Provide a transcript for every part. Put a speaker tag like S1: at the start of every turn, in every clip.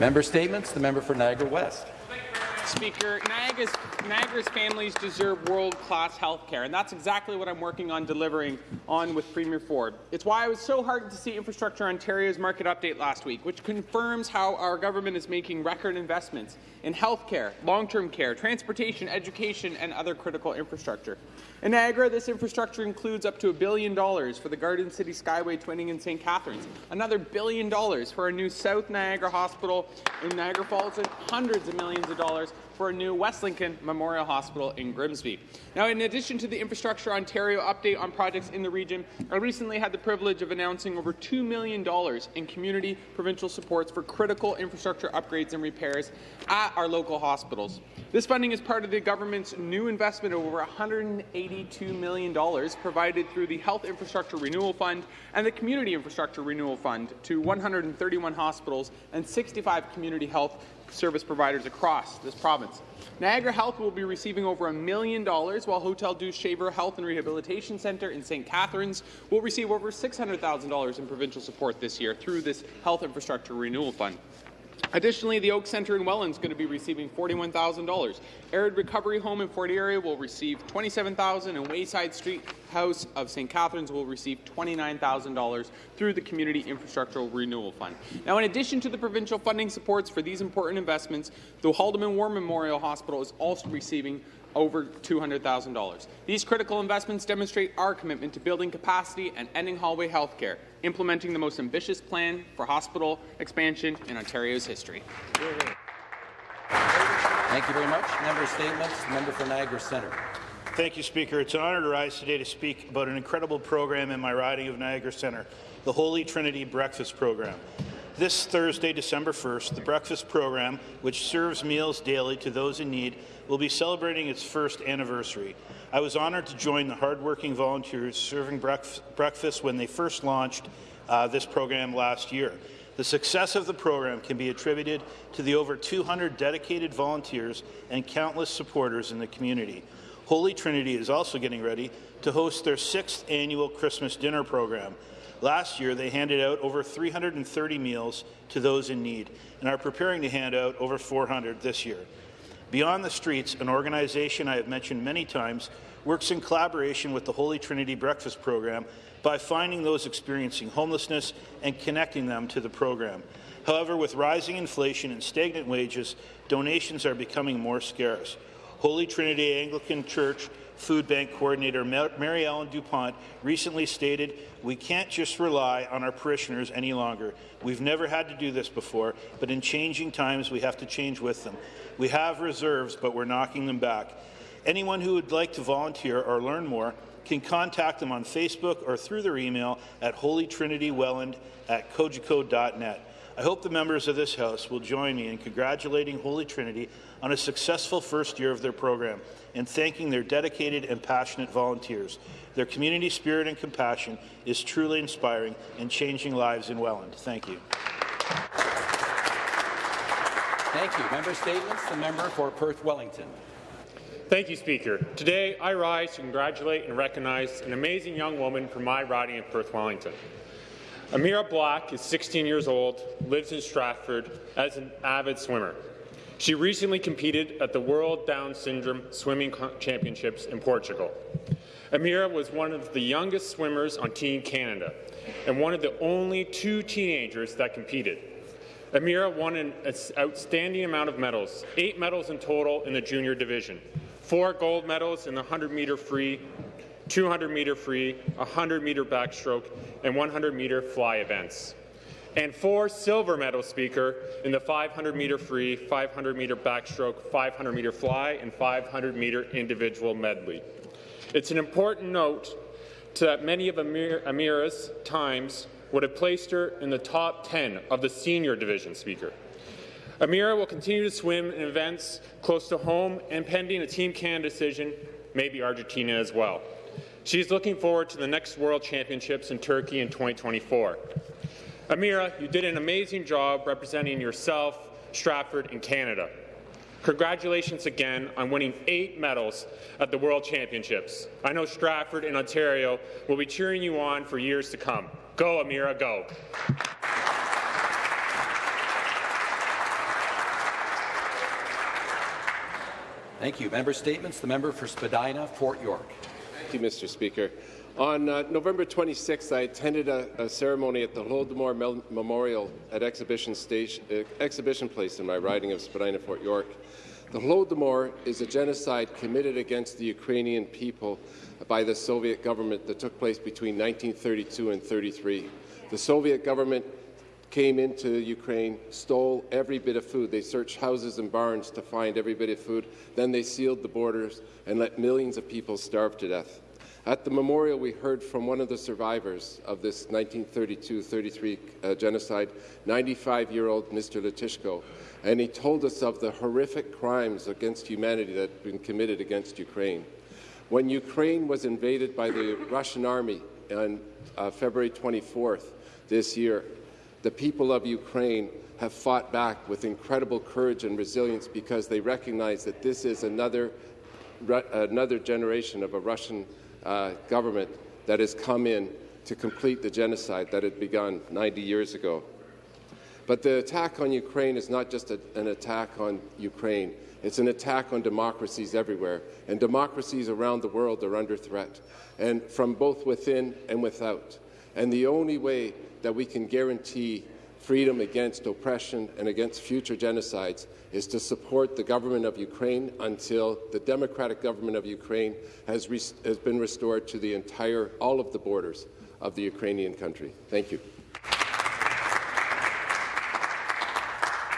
S1: Member Statements. The member for Niagara West.
S2: Speaker, Niagara's, Niagara's families deserve world-class health care, and that's exactly what I'm working on delivering on with Premier Ford. It's why I was so heartened to see Infrastructure Ontario's market update last week, which confirms how our government is making record investments in health care, long-term care, transportation, education, and other critical infrastructure. In Niagara, this infrastructure includes up to a billion dollars for the Garden City Skyway twinning in St. Catharines, another billion dollars for a new South Niagara Hospital in Niagara Falls, and hundreds of millions of dollars for a new West Lincoln Memorial Hospital in Grimsby. Now, in addition to the Infrastructure Ontario update on projects in the region, I recently had the privilege of announcing over $2 million in community provincial supports for critical infrastructure upgrades and repairs at our local hospitals. This funding is part of the government's new investment of over $182 million provided through the Health Infrastructure Renewal Fund and the Community Infrastructure Renewal Fund to 131 hospitals and 65 community health service providers across this province. Niagara Health will be receiving over a million dollars, while Hotel Dieu Shaver Health and Rehabilitation Centre in St. Catharines will receive over $600,000 in provincial support this year through this Health Infrastructure Renewal Fund. Additionally, the Oak Centre in Welland is going to be receiving $41,000. Arid Recovery Home in Fort Erie will receive $27,000, and Wayside Street House of St. Catharines will receive $29,000 through the Community Infrastructural Renewal Fund. Now, in addition to the provincial funding supports for these important investments, the Haldimand War Memorial Hospital is also receiving over $200,000. These critical investments demonstrate our commitment to building capacity and ending hallway health care, implementing the most ambitious plan for hospital expansion in Ontario's history.
S1: Thank you very much. Member statements. Member for Niagara Centre.
S3: Thank you, Speaker. It's an honour to rise today to speak about an incredible program in my riding of Niagara Centre, the Holy Trinity Breakfast Program. This Thursday, December 1st, the breakfast program, which serves meals daily to those in need, will be celebrating its first anniversary. I was honoured to join the hardworking volunteers serving breakfast when they first launched uh, this program last year. The success of the program can be attributed to the over 200 dedicated volunteers and countless supporters in the community. Holy Trinity is also getting ready to host their sixth annual Christmas dinner program. Last year, they handed out over 330 meals to those in need and are preparing to hand out over 400 this year. Beyond the Streets, an organization I have mentioned many times, works in collaboration with the Holy Trinity Breakfast Program by finding those experiencing homelessness and connecting them to the program. However, with rising inflation and stagnant wages, donations are becoming more scarce. Holy Trinity Anglican Church Food Bank Coordinator Mary Ellen DuPont recently stated, we can't just rely on our parishioners any longer. We've never had to do this before, but in changing times, we have to change with them. We have reserves, but we're knocking them back. Anyone who would like to volunteer or learn more can contact them on Facebook or through their email at holytrinitywelland at cogeco.net. I hope the members of this House will join me in congratulating Holy Trinity on a successful first year of their program and thanking their dedicated and passionate volunteers. Their community spirit and compassion is truly inspiring and changing lives in Welland. Thank you.
S1: Thank you. Member statements. The member for Perth Wellington.
S4: Thank you, Speaker. Today, I rise to congratulate and recognize an amazing young woman from my riding of Perth Wellington. Amira Black is 16 years old, lives in Stratford as an avid swimmer. She recently competed at the World Down Syndrome Swimming Championships in Portugal. Amira was one of the youngest swimmers on Team Canada and one of the only two teenagers that competed. Amira won an outstanding amount of medals, eight medals in total in the junior division, four gold medals in the 100-meter free, 200-meter free, 100-meter backstroke, and 100-meter fly events and four silver medal speaker in the 500-meter free, 500-meter backstroke, 500-meter fly, and 500-meter individual medley. It's an important note to that many of Amir Amira's times would have placed her in the top 10 of the senior division speaker. Amira will continue to swim in events close to home and pending a Team Canada decision, maybe Argentina as well. She's looking forward to the next World Championships in Turkey in 2024. Amira, you did an amazing job representing yourself, Stratford, and Canada. Congratulations again on winning eight medals at the World Championships. I know Stratford and Ontario will be cheering you on for years to come. Go, Amira, go.
S1: Thank you. Member Statements. The member for Spadina, Fort York.
S5: Thank you, Mr. Speaker. On uh, November 26th, I attended a, a, ceremony at the Holodomor Mel Memorial at Exhibition, Station, uh, Exhibition Place in my riding of Spadina, Fort York. The Holodomor is a genocide committed against the Ukrainian people by the Soviet government that took place between 1932 and 33. The Soviet government came into Ukraine, stole every bit of food. They searched houses and barns to find every bit of food. Then they sealed the borders and let millions of people starve to death. At the memorial, we heard from one of the survivors of this 1932-33 uh, genocide, 95-year-old Mr. Letishko, and he told us of the horrific crimes against humanity that had been committed against Ukraine. When Ukraine was invaded by the Russian army on uh, February 24th this year, the people of Ukraine have fought back with incredible courage and resilience because they recognize that this is another, another generation of a Russian uh, government that has come in to complete the genocide that had begun 90 years ago. But the attack on Ukraine is not just a, an attack on Ukraine. It's an attack on democracies everywhere, and democracies around the world are under threat, and from both within and without. And the only way that we can guarantee freedom against oppression and against future genocides is to support the government of Ukraine until the democratic government of Ukraine has, has been restored to the entire, all of the borders of the Ukrainian country. Thank you.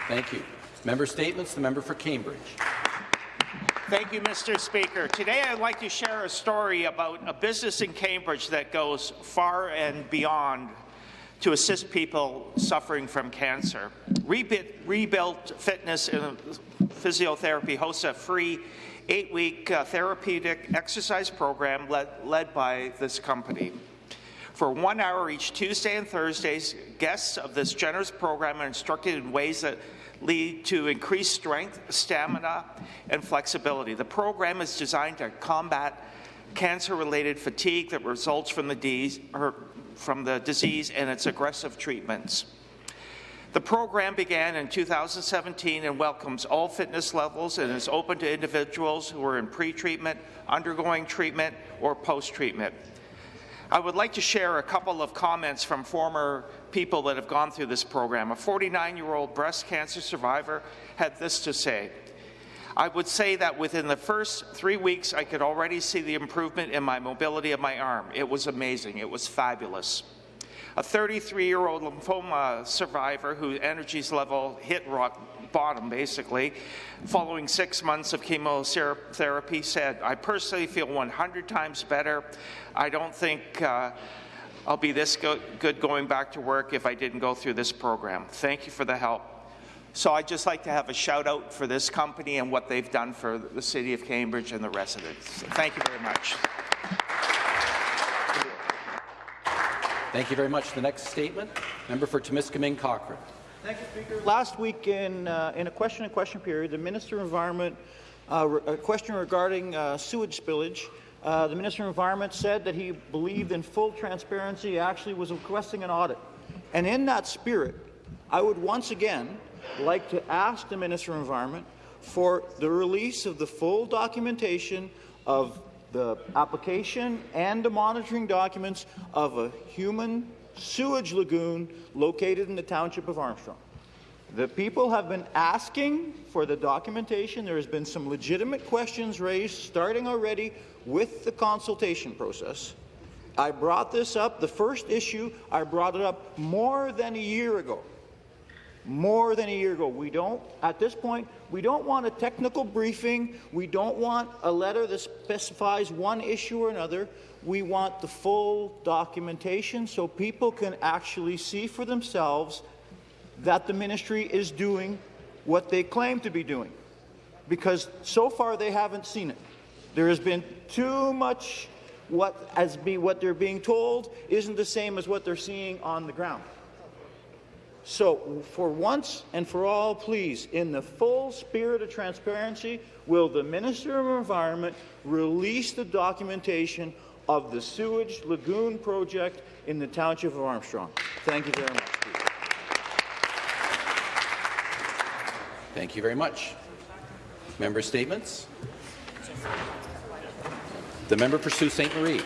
S1: Thank you. Member statements. The member for Cambridge.
S6: Thank you, Mr. Speaker. Today I'd like to share a story about a business in Cambridge that goes far and beyond to assist people suffering from cancer. Rebuilt Fitness and Physiotherapy hosts a free eight-week uh, therapeutic exercise program led, led by this company. For one hour each Tuesday and Thursdays, guests of this generous program are instructed in ways that lead to increased strength, stamina, and flexibility. The program is designed to combat cancer-related fatigue that results from the, disease, from the disease and its aggressive treatments. The program began in 2017 and welcomes all fitness levels and is open to individuals who are in pre-treatment, undergoing treatment, or post-treatment. I would like to share a couple of comments from former people that have gone through this program. A 49-year-old breast cancer survivor had this to say. I would say that within the first three weeks, I could already see the improvement in my mobility of my arm. It was amazing. It was fabulous. A 33-year-old lymphoma survivor whose energy level hit rock bottom, basically, following six months of chemotherapy, said, I personally feel 100 times better. I don't think uh, I'll be this go good going back to work if I didn't go through this program. Thank you for the help. So I'd just like to have a shout out for this company and what they've done for the City of Cambridge and the residents. Thank you very much.
S1: Thank you very much. The next statement, member for Timiskaming Cochrane.
S7: Thank you, Speaker. Last week in, uh, in a question and question period, the Minister of Environment, uh, a question regarding uh, sewage spillage, uh, the Minister of Environment said that he believed in full transparency, actually was requesting an audit. And in that spirit, I would once again like to ask the Minister of Environment for the release of the full documentation of the application and the monitoring documents of a human sewage lagoon located in the township of Armstrong. The people have been asking for the documentation. There has been some legitimate questions raised, starting already with the consultation process. I brought this up, the first issue, I brought it up more than a year ago more than a year ago. We don't, at this point, we don't want a technical briefing. We don't want a letter that specifies one issue or another. We want the full documentation so people can actually see for themselves that the ministry is doing what they claim to be doing. Because so far they haven't seen it. There has been too much what as be what they're being told isn't the same as what they're seeing on the ground. So, for once and for all, please, in the full spirit of transparency, will the Minister of Environment release the documentation of the sewage lagoon project in the township of Armstrong? Thank you very much.
S1: Thank you very much. Member statements. The member for Sault Ste. Marie.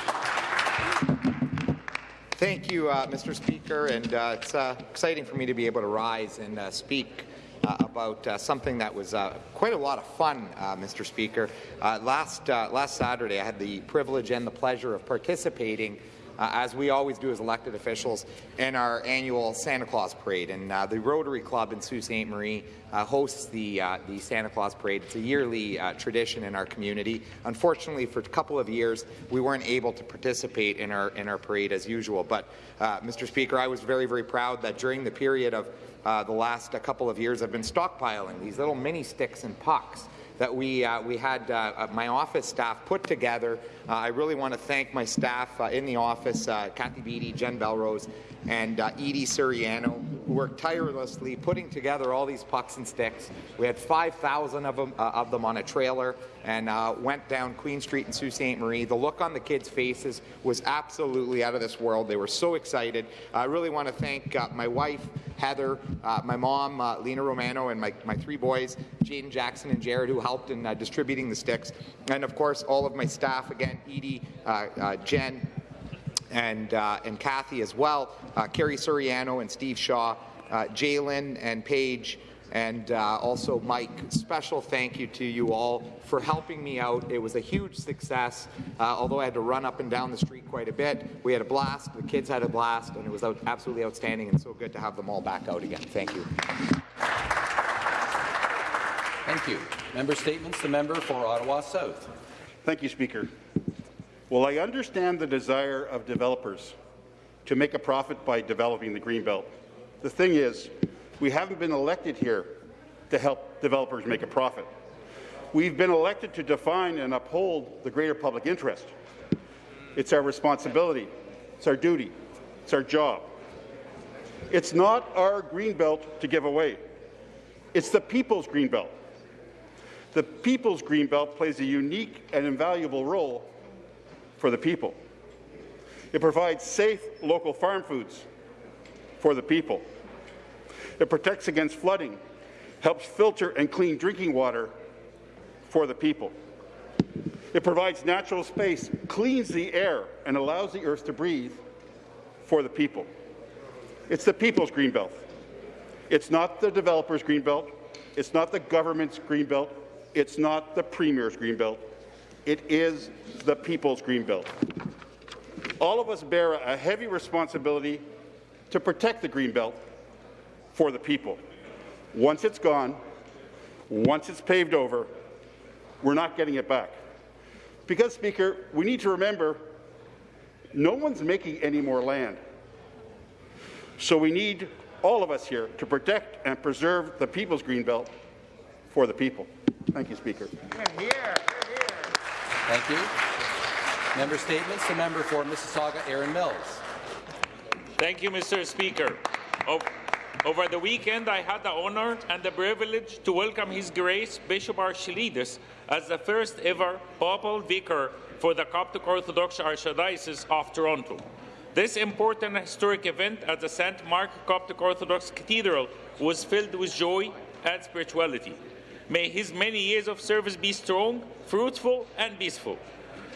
S8: Thank you, uh, Mr. Speaker, and uh, it's uh, exciting for me to be able to rise and uh, speak uh, about uh, something that was quite a lot of fun, Mr. Speaker. last last Saturday, I had the privilege and the pleasure of participating uh, as we always do as elected officials, in our annual Santa Claus Parade. And uh, the Rotary Club in Sault Ste. Marie uh, hosts the, uh, the Santa Claus Parade. It's a yearly uh, tradition in our community. Unfortunately, for a couple of years, we weren't able to participate in our, in our parade as usual. But, uh, Mr. Speaker, I was very, very proud that during the period of the last couple of years, I've been stockpiling these little mini sticks and pucks that we, uh, we had uh, uh, my office staff put together. Uh, I really want to thank my staff uh, in the office, Kathy Beattie, Jen Belrose, and Edie Suriano, who worked tirelessly putting together all these pucks and sticks. We had 5,000 of them, of them on a trailer and went down Queen Street in Sault Ste. Marie. The look on the kids' faces was absolutely out of this world. They were so excited. I really want to thank my wife, Heather, my mom, Lena Romano, and my, my three boys, Jaden Jackson and Jared, who helped in uh, distributing the sticks. And of course, all of my staff, again, Edie, uh, uh, Jen, and, uh, and Kathy as well, uh, Carrie Suriano and Steve Shaw, uh, Jalen and Paige, and uh, also Mike. Special thank you to you all for helping me out. It was a huge success, uh, although I had to run up and down the street quite a bit. We had a blast, the kids had a blast, and it was out absolutely outstanding and so good to have them all back out again. Thank you.
S1: Thank you. Member statements. The member for Ottawa South.
S9: Thank you, Speaker. Well, I understand the desire of developers to make a profit by developing the Greenbelt. The thing is, we haven't been elected here to help developers make a profit. We've been elected to define and uphold the greater public interest. It's our responsibility. It's our duty. It's our job. It's not our Greenbelt to give away. It's the people's Greenbelt. The People's Greenbelt plays a unique and invaluable role for the people. It provides safe local farm foods for the people. It protects against flooding, helps filter and clean drinking water for the people. It provides natural space, cleans the air, and allows the earth to breathe for the people. It's the people's Greenbelt. It's not the developer's Greenbelt. It's not the government's Greenbelt. It's not the Premier's Greenbelt. It is the people's Greenbelt. All of us bear a heavy responsibility to protect the Greenbelt for the people. Once it's gone, once it's paved over, we're not getting it back. Because, Speaker, we need to remember no one's making any more land. So we need all of us here to protect and preserve the people's Greenbelt for the people. Thank you, Speaker.
S1: Thank you. Member statements. The member for Mississauga, Erin Mills.
S10: Thank you, Mr. Speaker. Over the weekend, I had the honour and the privilege to welcome His Grace Bishop Archelaus as the first ever papal vicar for the Coptic Orthodox Archdiocese of Toronto. This important historic event at the St. Mark Coptic Orthodox Cathedral was filled with joy and spirituality. May his many years of service be strong, fruitful, and peaceful.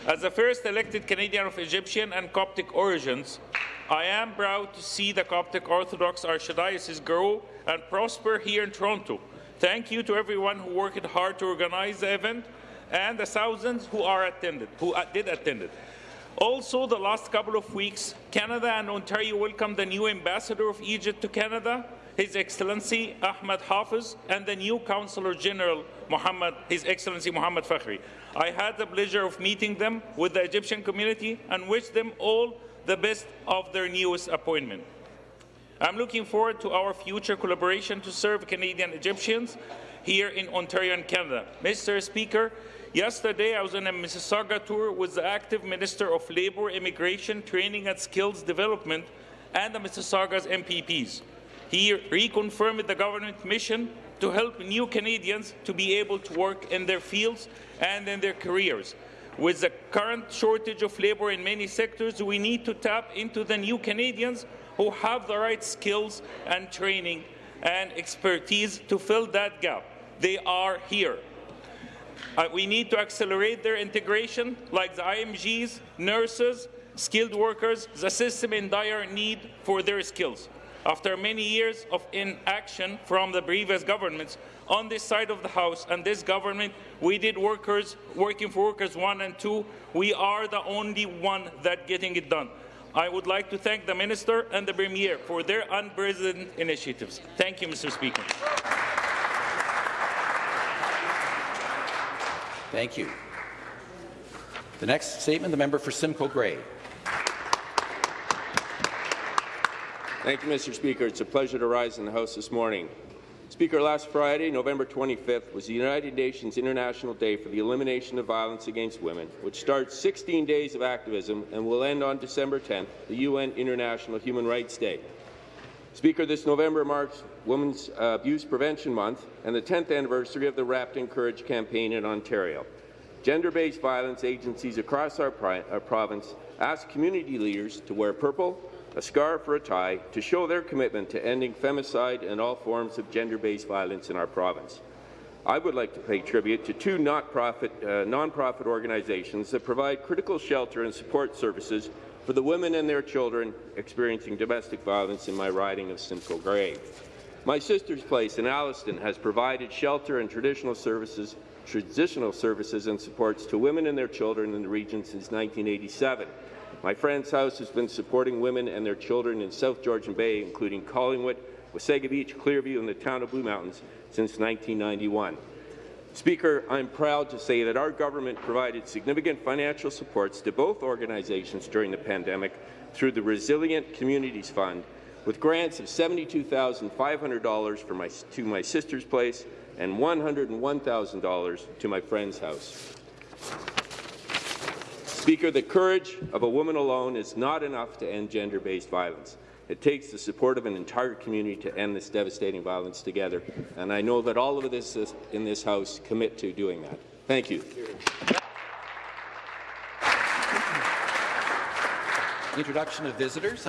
S10: As the first elected Canadian of Egyptian and Coptic origins, I am proud to see the Coptic Orthodox Archdiocese grow and prosper here in Toronto. Thank you to everyone who worked hard to organize the event and the thousands who are attended, who uh, did attend it. Also, the last couple of weeks, Canada and Ontario welcomed the new ambassador of Egypt to Canada, his Excellency Ahmed Hafiz and the new Councillor General Muhammad, His Excellency Muhammad Fakhri. I had the pleasure of meeting them with the Egyptian community and wish them all the best of their newest appointment. I'm looking forward to our future collaboration to serve Canadian Egyptians here in Ontario and Canada. Mr. Speaker, yesterday I was on a Mississauga tour with the active Minister of Labour, Immigration, Training and Skills Development and the Mississauga's MPPs. He reconfirmed the government mission to help new Canadians to be able to work in their fields and in their careers. With the current shortage of labour in many sectors, we need to tap into the new Canadians who have the right skills and training and expertise to fill that gap. They are here. Uh, we need to accelerate their integration, like the IMGs, nurses, skilled workers, the system in dire need for their skills. After many years of inaction from the previous governments on this side of the House and this government, we did workers working for workers one and two. We are the only one that getting it done. I would like to thank the Minister and the Premier for their unprecedented initiatives. Thank you, Mr. Speaker.
S1: Thank you. The next statement, the member for Simcoe Grey.
S11: Thank you, Mr. Speaker. It's a pleasure to rise in the House this morning. Speaker, last Friday, November 25th, was the United Nations International Day for the Elimination of Violence Against Women, which starts 16 days of activism and will end on December 10th, the UN International Human Rights Day. Speaker, this November marks Women's uh, Abuse Prevention Month and the 10th anniversary of the Wrapped in Courage campaign in Ontario. Gender-based violence agencies across our, our province ask community leaders to wear purple, a scarf or a tie to show their commitment to ending femicide and all forms of gender-based violence in our province. I would like to pay tribute to two uh, non-profit organizations that provide critical shelter and support services for the women and their children experiencing domestic violence in my riding of Simcoe Grey. My sister's place in Alliston has provided shelter and traditional services, traditional services and supports to women and their children in the region since 1987. My friend's house has been supporting women and their children in South Georgian Bay, including Collingwood, Wasaga Beach, Clearview, and the town of Blue Mountains since 1991. Speaker, I'm proud to say that our government provided significant financial supports to both organizations during the pandemic through the Resilient Communities Fund, with grants of $72,500 for my, to my sister's place and $101,000 to my friend's house. Speaker, the courage of a woman alone is not enough to end gender-based violence. It takes the support of an entire community to end this devastating violence together, and I know that all of us in this House commit to doing that. Thank you.
S1: Introduction of visitors.